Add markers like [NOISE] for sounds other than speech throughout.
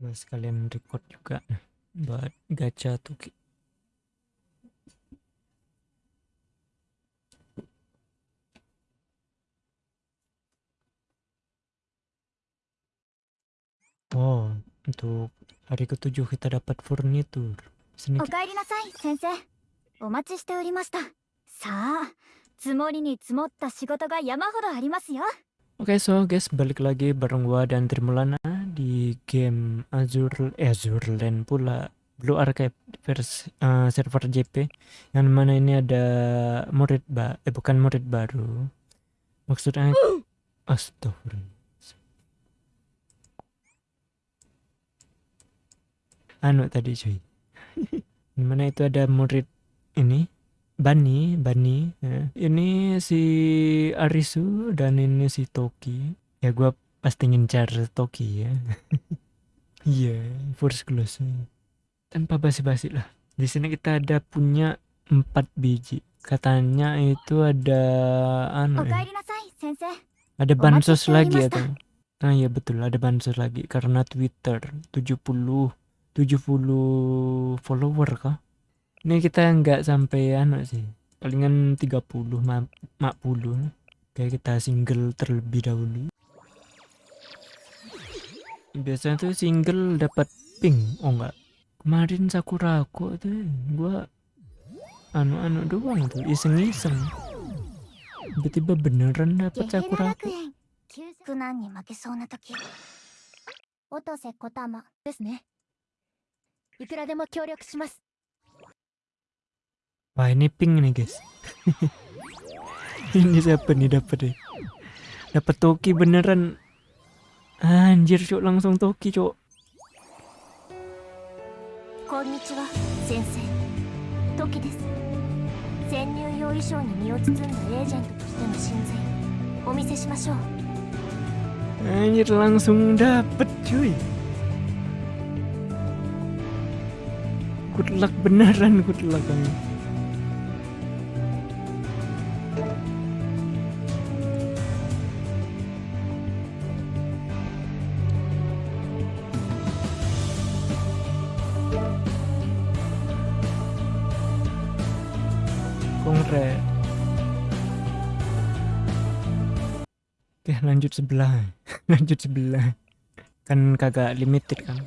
Gue sekalian record juga buat gacha tuh. Oh, untuk hari ketujuh kita dapat furnitur. お Sedikit かえりなさい先生お待ちしておりましたさあ積もりに積もった仕事が山ほどありますよ Oke so guys balik lagi bareng gua dan Trimulana di game Azure eh Azure Land pula Blue Archive versi eh, server JP yang mana ini ada murid ba eh bukan murid baru maksudnya [GASPS] astagfirullah anu tadi cuy [LAUGHS] mana itu ada murid ini Bani, Bani. ya. Ini si Arisu dan ini si Toki. Ya gua Pasti ngincar Toki ya. [LAUGHS] Iya, yeah, first close. Tanpa basi-basi lah. Di sini kita ada punya empat biji. Katanya itu ada anu ya. Ada bansos lagi atau? Nah, iya betul, ada bansos lagi karena Twitter 70 70 follower kah? Ini kita nggak sampai anu sih. Palingan 30 40. Kayak kita single terlebih dahulu biasanya tuh single dapat pink. Oh enggak kemarin sakura kok tuh gua anu-anu doang tuh iseng-iseng. Tiba-tiba beneran dapat sakura Kotama Wah ini pink nih guys. [LAUGHS] Ini siapa nih dapat deh Dapet Toki beneran. Anjir cok langsung Toki cok. こんにちは先生トキです潜入用衣装に身を包んだエージェントとしての真髄お見せしましょう Anjir langsung dapet cuy. Good luck beneran good luck anjir. Teh lanjut sebelah. lanjut sebelah. Kan kagak limited kan.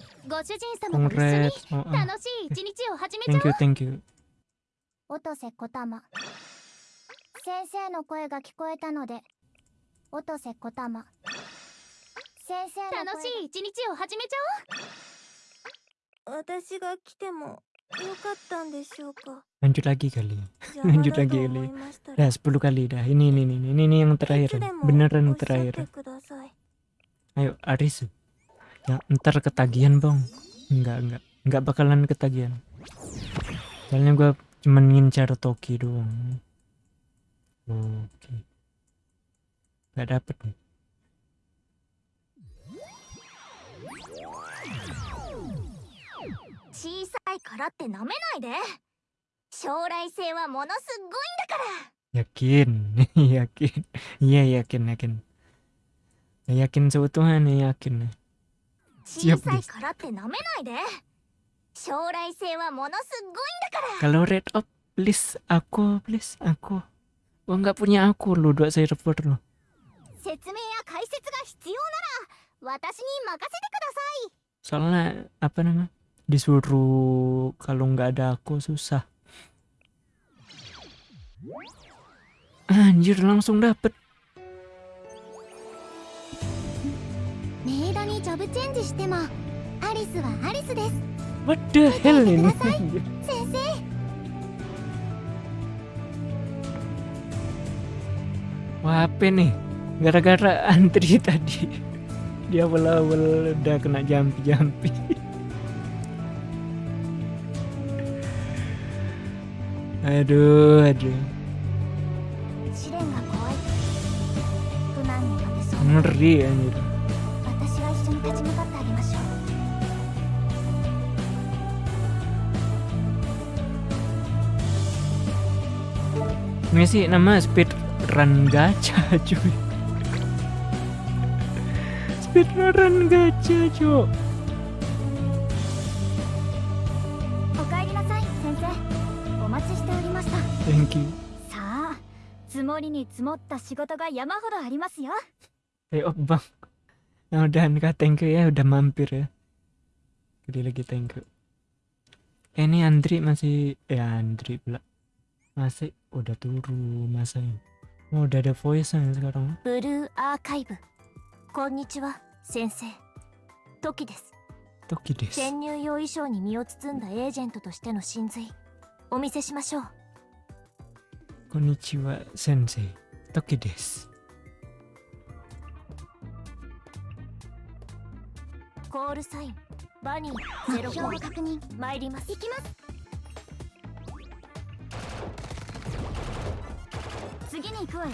Congrats. Oh, ah. Thank you, thank you. おとせこたま先生の声が聞こえたのでおとせこたま先生楽しい一日を始めちゃおう私が来ても ったんでしょうか lanjut lagi kali 邪[LAUGHS] 魔 Lanjut だ lagi と kali 思いましたら dah 10 kali dah ini ini ini ini, ini yang い terakhir つでも beneran おっしゃって terakhir ください ayo Aris ya ntar ketagihan bang enggak enggak enggak bakalan ketagihan soalnya gua cuman ngincar Toki doang oke nggak dapet nih 小さ いからってなめないで将来性はものすごいんだから yakin yakin iya yakin yakin yakin seutuhnya yakin 小さいからってなめないで将来性はものすごいんだから kalau red up please aku please aku gua nggak punya aku lu dua server lu 説明や解説が必要なら私に任せてください soalnya apa namanya disuruh kalau nggak ada aku susah. Anjir langsung dapet. What the hell ini? Wah, apa nih? Gara-gara antri tadi. Dia awal-awal udah kena jampi-jampi. aduh aduh. Ngeri anjir. Ini sih nama speed run gacha cuy. Speed run gacha cuy thank you さあ積もりに積もった仕事が山ほどありますよ ayo bang nah, udah nikah thank you ya udah mampir ya Gede lagi thank you eh, ini Andri masih eh Andri pula masih udah turun masa ini oh, udah ada voice nya sekarang ブルーアーカイブこんにちは先生トキです Toki 潜入用衣装に身を包んだエージェントとしての真髄お見せしましょう konnichiwa sensei Toki des コールサインバニーゼロ標語確認参ります。行きます。次に行くわよ。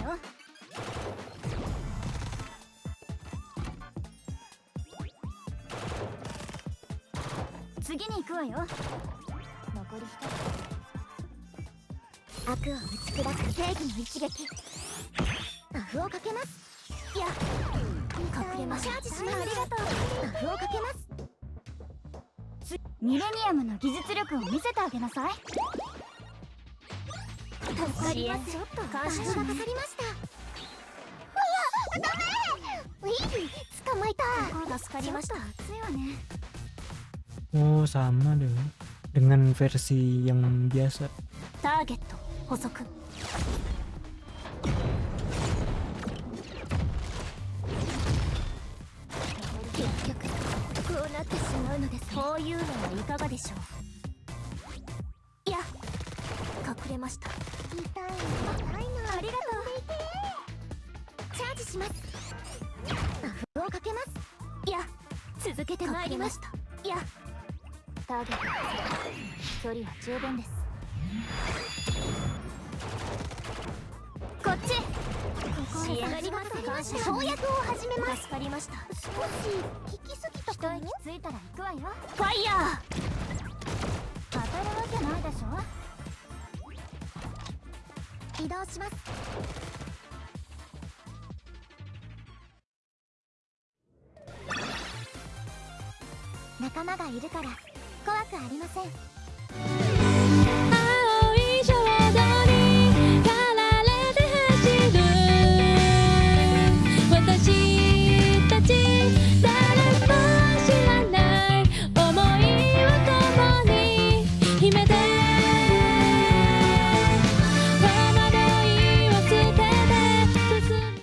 次に行くわよ悪を打ち砕く正義の一撃バフをかけますいや隠れましょうチャージしますありがとうバフをかけますミレニアムの技術力を見せてあげなさい助かりますちょっと感謝がかかりましたいやダメウィー捕まえた助かりました熱いわね oh sama deh. Dengan versi yang biasa. ターゲット補足。結局こうなってしまうのですね。こういうのはいかがでしょう？いや隠れました。痛い。痛いなありがとチャージします。バフをかけます。ういや続けてまいりましした。いやターゲット距離は十分ですこっち。ここ支援ありがとう感謝跳躍を始めます。助かりました少し引きすぎた一かも。息ついたら行くわよファイヤー。当たるわけないでしょ。移動します。仲間がいるから怖くありません